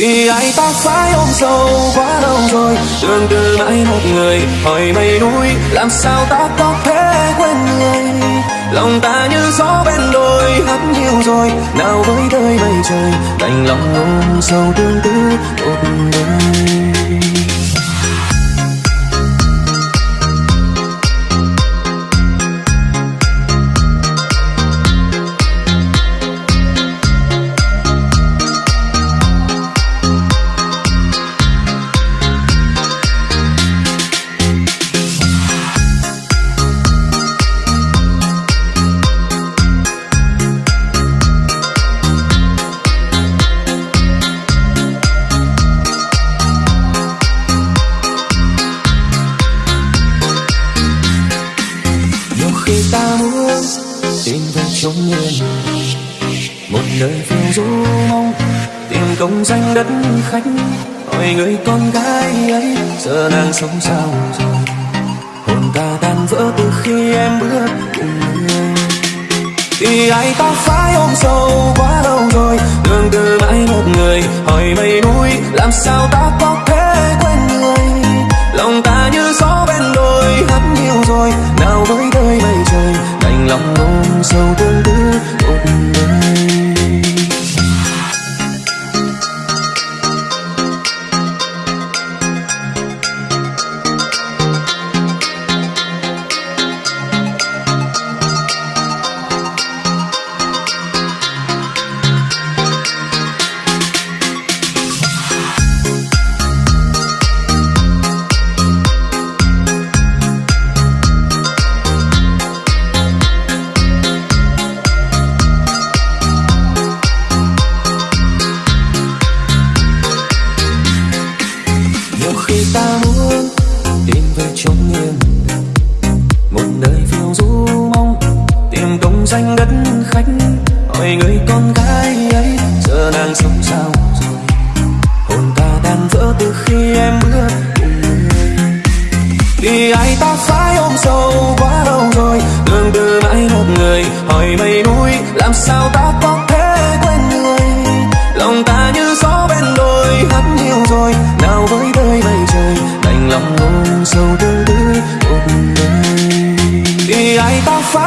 vì ai ta phải ôm sâu quá lâu rồi? Tương tư mãi một người, hỏi mây núi, làm sao ta có thể quên người? Lòng ta như gió bên đôi hát nhiều rồi. Nào với đời mây trời, đành lòng ôm sâu tương tư một đời tìm về trong yên. Một nơi phiêu du mong, tìm công danh đất khách. Hỏi người con gái ấy, giờ nàng sống sao rồi? Hồn ta tan vỡ từ khi em bước cùng người. Thì ai ta phải ôm sâu quá lâu rồi, đường từ mãi một người. Hỏi mây núi, làm sao ta có ôm khi ta muốn tìm về chốn yên. Một nơi phiêu du mong, tìm đồng danh đất khách. Hỏi người con gái ấy, giờ nàng sống sao rồi? Hồn ta tan vỡ từ khi em bước cùng người vì ai ta phải ôm sâu quá lâu rồi? Đường tư mãi một người, hỏi mây núi, làm sao ta có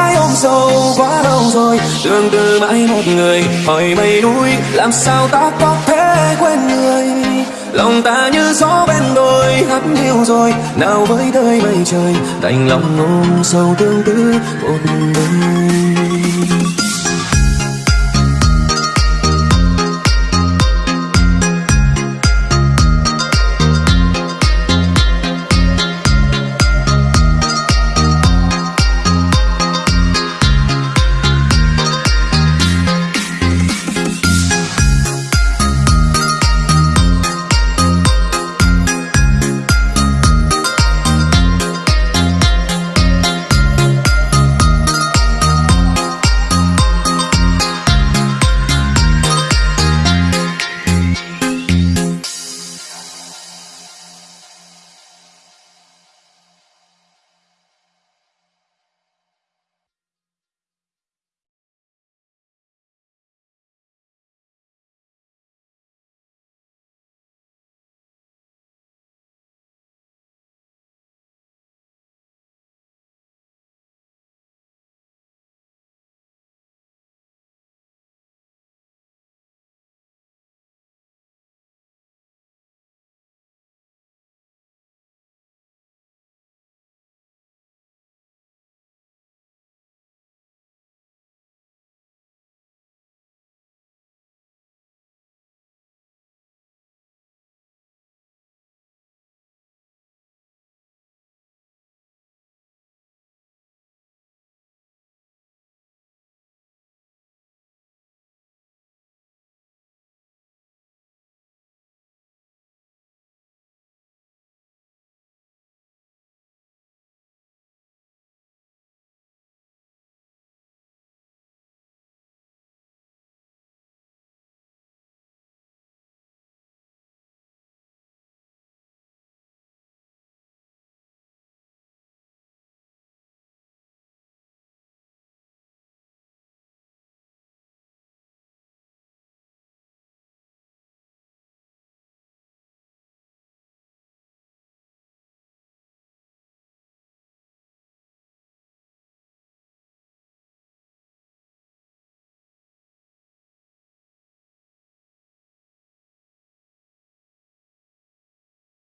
ai ôm sâu quá lâu rồi. Tương tư mãi một người, hỏi mây núi, làm sao ta có thể quên người? Lòng ta như gió bên đôi, hát hiu rồi, nào với đời mây trời, đành lòng ôm sâu tương tư một đời